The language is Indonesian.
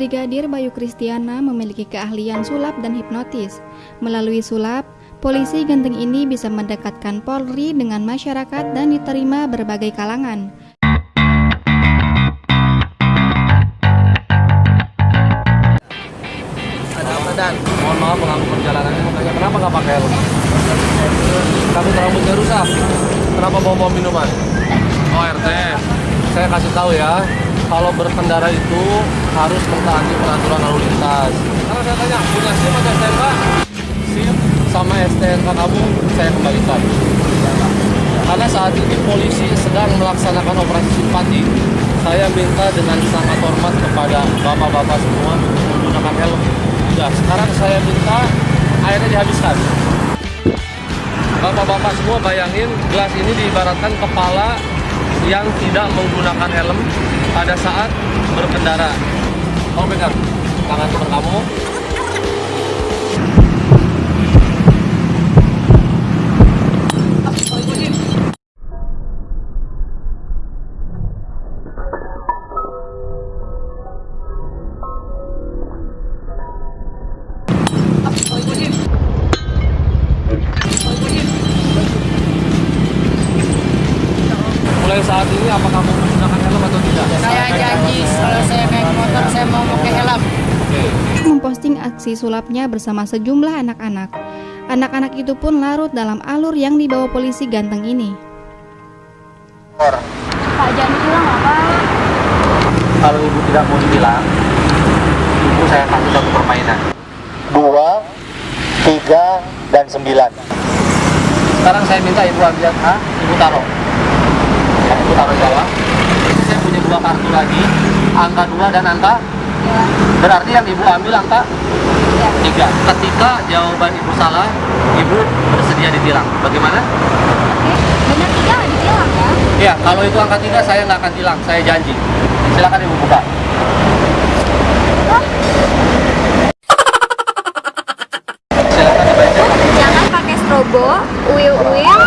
Brigadir Bayu Kristiana memiliki keahlian sulap dan hipnotis. Melalui sulap, polisi ganteng ini bisa mendekatkan Polri dengan masyarakat dan diterima berbagai kalangan. Ada apa Dan? Mohon maaf mengganggu perjalanannya. Makanya kenapa nggak pakai helm? Takut rambutnya rusak. Kenapa bawa bawa minuman? Oh RT, saya kasih tahu ya. Kalau berkendara itu harus mentaati peraturan lalu lintas. Karena saya tanya, punya SIM atau STNK? SIM sama STNK kamu saya kembalikan. Karena saat ini polisi sedang melaksanakan operasi simpati. Saya minta dengan sangat hormat kepada bapak-bapak semua menggunakan helm. Ya, sekarang saya minta airnya dihabiskan. Bapak-bapak semua bayangin gelas ini diibaratkan kepala yang tidak menggunakan helm pada saat berkendara. Kamu pegang tangan teman kamu. Mulai saat ini apa kamu menggunakan helm atau tidak? Saya janji kalau saya naik motor saya mau pakai helm. Oke. Memposting aksi sulapnya bersama sejumlah anak-anak. Anak-anak itu pun larut dalam alur yang dibawa polisi ganteng ini. Pak jangan pulang nggak Pak? Kalau ibu tidak mau dibilang, ibu saya kasih satu permainan. dua, tiga, dan sembilan. Sekarang saya minta ibu ambil A, ibu taruh. Ya, ibu taruh di bawah. Ini saya punya dua kartu lagi, angka dua dan angka. Berarti yang ibu ambil angka tiga. Ketika jawaban ibu salah, ibu bersedia ditilang. Bagaimana? Benar tiga nggak ditilang ya? Ya, kalau itu angka tiga saya nggak akan tilang, saya janji. Silakan ibu buka. Silakan dibaca. Jangan pakai strobo, uil-uil,